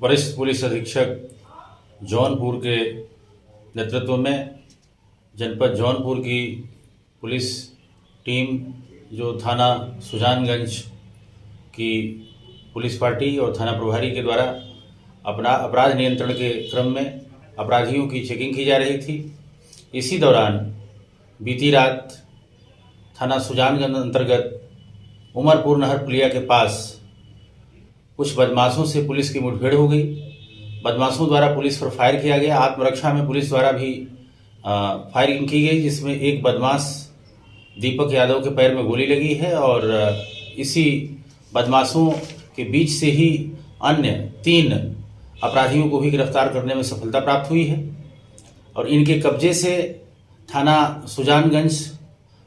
वरिष्ठ पुलिस अधीक्षक जौनपुर के नेतृत्व में जनपद जौनपुर की पुलिस टीम, जो थाना सुजानगंज की पुलिस पार्टी और थाना प्रभारी के द्वारा अपना अपराध नियंत्रण के क्रम में अपराधियों की चेकिंग की जा रही थी। इसी दौरान बीती रात थाना सुजानगंज अंतर्गत उमरपुर नहर पुलिया के पास कुछ बदमाशों से पुलिस की मुठभेड़ हो गई। बदमाशों द्वारा पुलिस पर फायर किया गया। आत्मरक्षा में पुलिस द्वारा भी फायरिंग की गई, जिसमें एक बदमाश दीपक यादव के पैर में गोली लगी है और इसी बदमाशों के बीच से ही अन्य तीन अपराधियों को भी गिरफ़्तार करने में सफलता प्राप्त हुई है। और इनके कब्जे से थाना सुजानगंज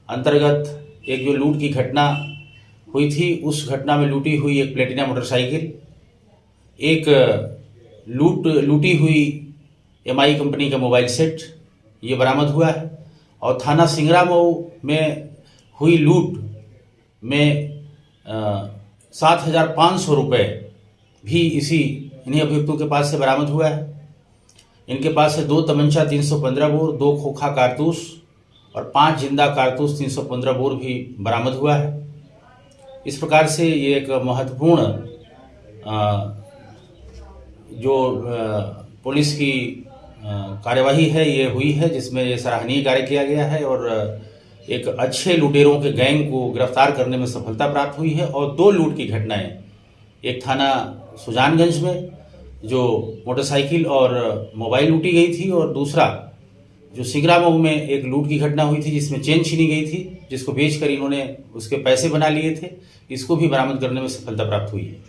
अंतर्गत एक जो लूट की घटना हुई थी, उस घटना में लूटी हुई एक प्लेटिना मोटरसाइकिल, एक लूट, लूटी हुई एमआई कंपनी का मोबाइल सेट, ये बरामद हुआ है। और थाना सिंगरा मऊ में हुई लूट में सात हज़ार पाँच सौ रुपये भी इसी, इन्हीं अभियुक्तों के पास से बरामद हुआ है। इनके पास से दो तमंचा तीन सौ पंद्रह बोर, दो खोखा कारतूस और पाँच ज़िंदा कारतूस तीन सौ पंद्रह बोर भी बरामद हुआ है। इस प्रकार से ये एक महत्वपूर्ण जो पुलिस की कार्यवाही है, ये हुई है, जिसमें ये सराहनीय कार्य किया गया है और एक अच्छे लुटेरों के गैंग को गिरफ़्तार करने में सफलता प्राप्त हुई है और दो लूट की घटनाएँ, एक थाना सुजानगंज में, जो मोटरसाइकिल और मोबाइल लूटी गई थी और दूसरा जो सिगरा मऊ में एक लूट की घटना हुई थी, जिसमें चेन छीनी गई थी, जिसको बेचकर इन्होंने उसके पैसे बना लिए थे, इसको भी बरामद करने में सफलता प्राप्त हुई है।